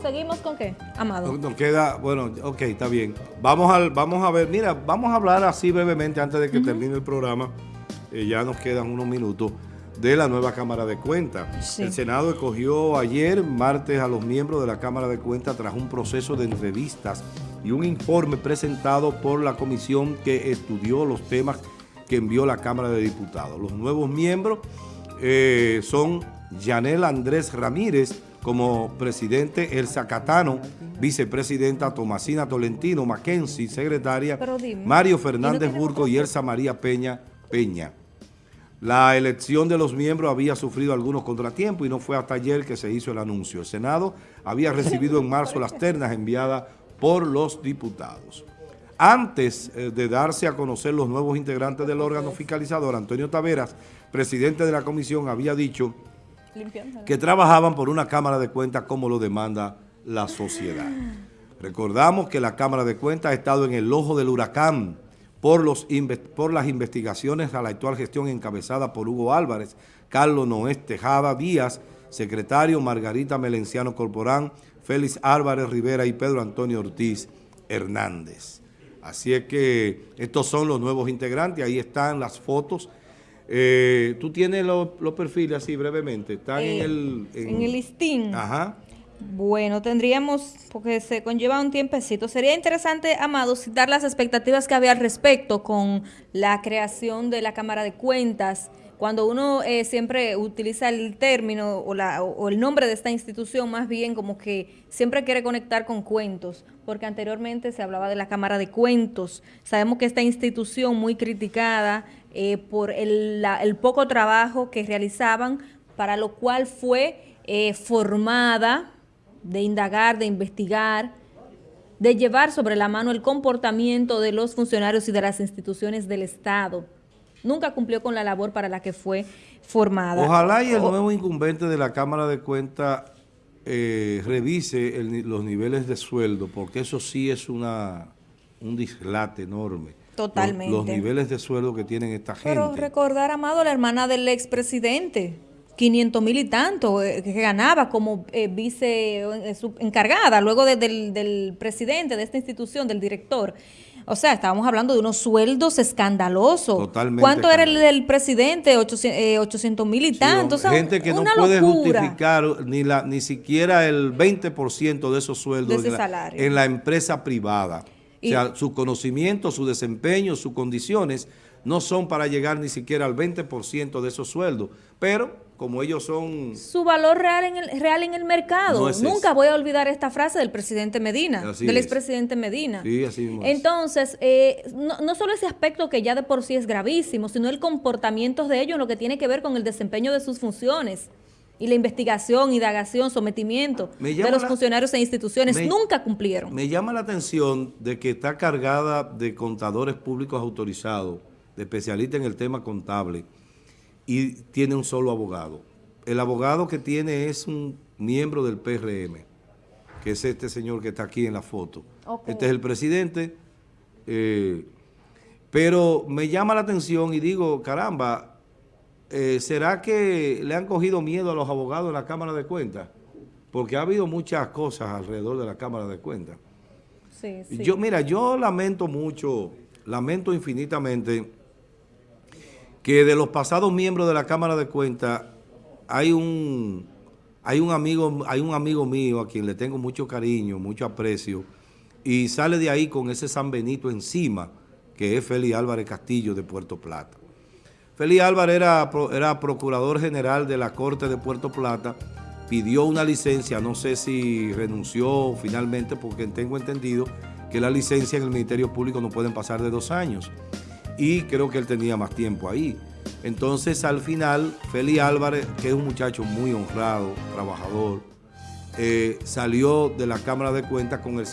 ¿Seguimos con qué, Amado? Nos queda, bueno, ok, está bien. Vamos, al, vamos a ver, mira, vamos a hablar así brevemente antes de que termine el programa. Eh, ya nos quedan unos minutos de la nueva Cámara de Cuentas. Sí. El Senado escogió ayer, martes, a los miembros de la Cámara de Cuentas tras un proceso de entrevistas y un informe presentado por la comisión que estudió los temas que envió la Cámara de Diputados. Los nuevos miembros eh, son Yanel Andrés Ramírez como presidente, Elsa Catano, vicepresidenta Tomasina Tolentino, Mackenzie, secretaria, dime, Mario ¿y no Fernández Burgo y Elsa María Peña Peña. La elección de los miembros había sufrido algunos contratiempos y no fue hasta ayer que se hizo el anuncio. El Senado había recibido en marzo las ternas enviadas por los diputados. Antes eh, de darse a conocer los nuevos integrantes del órgano fiscalizador, Antonio Taveras, presidente de la comisión, había dicho Que trabajaban por una Cámara de Cuentas como lo demanda la sociedad. Recordamos que la Cámara de Cuentas ha estado en el ojo del huracán por, los por las investigaciones a la actual gestión encabezada por Hugo Álvarez, Carlos Noé Tejada Díaz, secretario Margarita Melenciano Corporán, Félix Álvarez Rivera y Pedro Antonio Ortiz Hernández. Así es que estos son los nuevos integrantes, ahí están las fotos. Eh, Tú tienes los, los perfiles así brevemente, están en Eh, el... En el listín. Ajá. Bueno, tendríamos, porque se conlleva un tiempecito, sería interesante, Amado, citar las expectativas que había al respecto con la creación de la Cámara de Cuentas. Cuando uno eh, siempre utiliza el término o, la, o el nombre de esta institución, más bien como que siempre quiere conectar con cuentos, porque anteriormente se hablaba de la Cámara de Cuentos. Sabemos que esta institución muy criticada eh, por el, la- el poco trabajo que realizaban, para lo cual fue eh, formada de indagar, de investigar, de llevar sobre la mano el comportamiento de los funcionarios y de las instituciones del Estado. Nunca cumplió con la labor para la que fue formada. Ojalá y el O- nuevo incumbente de la Cámara de Cuentas eh, revise el los niveles de sueldo, porque eso sí es una un dislate enorme. Totalmente. Los, niveles de sueldo que tienen esta gente. Pero recordar, Amado, la hermana del expresidente, 500 mil y tanto, eh, que ganaba como eh, vice eh, encargada, luego de- del, del presidente de esta institución, del director. O sea, estábamos hablando de unos sueldos escandalosos. Totalmente ¿Cuánto era el del presidente? 800 mil y Sí, tanto. O sea, gente que no puede locura. justificar ni la ni siquiera el 20% de esos sueldos De ese en, la, salario. en la empresa privada. Y- o sea, su conocimiento, su desempeño, sus condiciones no son para llegar ni siquiera al 20% de esos sueldos. Pero como ellos son... su valor real en el real en el mercado. No es Nunca voy a olvidar esta frase del presidente Medina, Así del es. expresidente Medina. Sí, así mismo es. Entonces, eh, no, no solo ese aspecto que ya de por sí es gravísimo, sino el comportamiento de ellos en lo que tiene que ver con el desempeño de sus funciones y la investigación, indagación, sometimiento Me de los la- funcionarios e instituciones. me- Nunca cumplieron. Me llama la atención de que está cargada de contadores públicos autorizados, de especialistas en el tema contable, y tiene un solo abogado. El abogado que tiene es un miembro del PRM, que es este señor que está aquí en la foto. Este es el presidente, eh, pero me llama la atención y digo, caramba, eh, ¿será que le han cogido miedo a los abogados en la Cámara de Cuentas? Porque ha habido muchas cosas alrededor de la Cámara de Cuentas. Sí, sí. Yo, mira, yo lamento mucho, lamento infinitamente que de los pasados miembros de la Cámara de Cuentas hay un, hay un amigo, hay un amigo mío a quien le tengo mucho cariño, mucho aprecio, y sale de ahí con ese San Benito encima, que es Félix Álvarez Castillo de Puerto Plata. Félix Álvarez era, era procurador general de la Corte de Puerto Plata, pidió una licencia, no sé si renunció finalmente, porque tengo entendido que la licencia en el Ministerio Público no pueden pasar de dos años. Y creo que él tenía más tiempo ahí. Entonces, al final, Félix Álvarez, que es un muchacho muy honrado, trabajador, eh, salió de la Cámara de Cuentas con el